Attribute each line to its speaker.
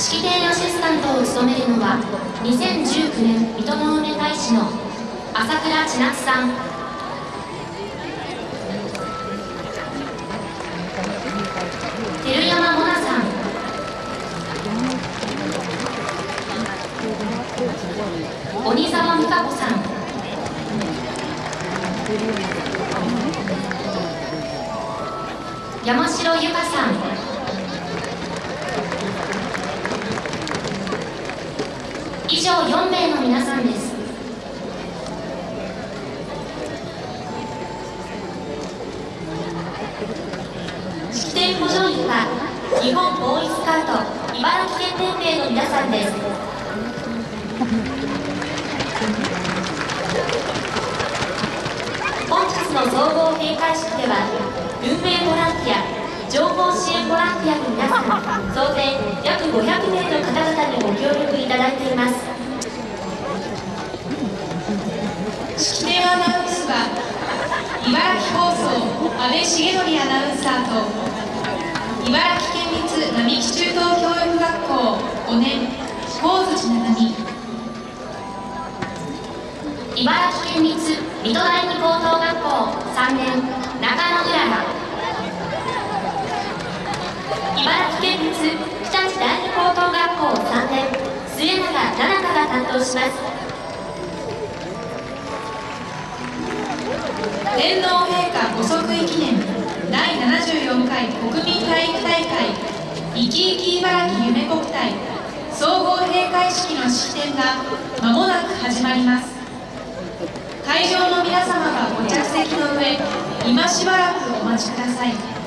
Speaker 1: 式典アシスタントを務めるのは2019年水戸の梅大使の朝倉千夏さん。照山モナさん。鬼沢美香子さん。山城由香さん。以上4名の皆さんです。式典補助員は日本ボーイスカウト茨城県連盟の皆さんです。本日の総合閉会式では運営ボランティア情報支援ボランティアの皆さん総勢約500名の方々にご協力いただいています
Speaker 2: 式典アナウンスは茨城放送安倍重則アナウンサーと茨城県立並木中等教育学校5年高槌七海
Speaker 1: 茨城県立水戸第二高等学校3年中野うらら茨城県立日立第二高等学校3年末永奈々が担当します。
Speaker 2: 天皇陛下ご即位記念第74回国民体育大会生き生き茨城夢国体総合閉会式の式典がまもなく始まります。会場の皆様はご着席の上今しばらくお待ちください。